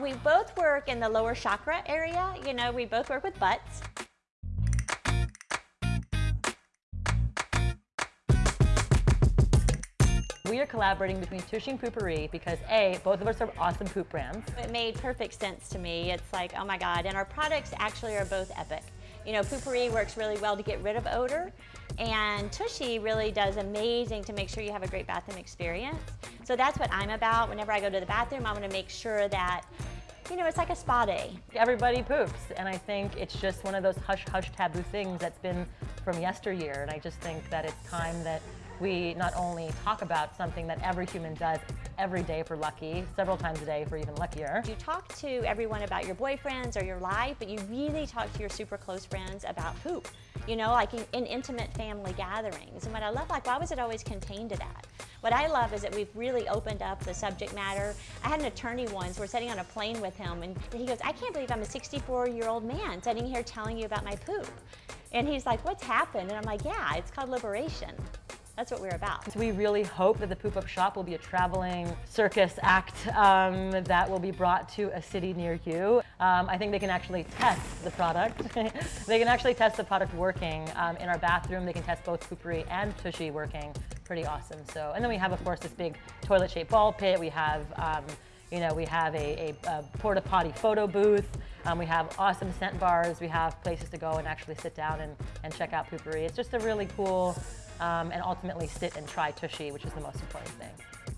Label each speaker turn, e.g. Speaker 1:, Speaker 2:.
Speaker 1: We both work in the lower chakra area. You know, we both work with butts.
Speaker 2: We are collaborating between Tushy and Poo-Pourri because A, both of us are awesome poop brands.
Speaker 1: It made perfect sense to me. It's like, oh my God. And our products actually are both epic. You know, Poo-Pourri works really well to get rid of odor, and Tushy really does amazing to make sure you have a great bathroom experience. So that's what I'm about. Whenever I go to the bathroom, I want to make sure that you know, it's like a spa day.
Speaker 2: Everybody poops, and I think it's just one of those hush-hush taboo things that's been from yesteryear, and I just think that it's time that we not only talk about something that every human does every day for lucky, several times a day for even luckier.
Speaker 1: You talk to everyone about your boyfriends or your life, but you really talk to your super close friends about poop. You know, like in, in intimate family gatherings. And what I love, like, why was it always contained to that? What I love is that we've really opened up the subject matter. I had an attorney once, we're sitting on a plane with him, and he goes, I can't believe I'm a 64-year-old man sitting here telling you about my poop. And he's like, what's happened? And I'm like, yeah, it's called liberation. That's what we're about.
Speaker 2: We really hope that the Poop Up Shop will be a traveling circus act um, that will be brought to a city near you. Um, I think they can actually test the product. they can actually test the product working um, in our bathroom. They can test both Poo-Pourri and Tushy working. Pretty awesome. So, and then we have, of course, this big toilet-shaped ball pit. We have um, you know, we have a, a, a porta potty photo booth. Um, we have awesome scent bars. We have places to go and actually sit down and, and check out Poo-Pourri. It's just a really cool um, and ultimately sit and try Tushy, which is the most important thing.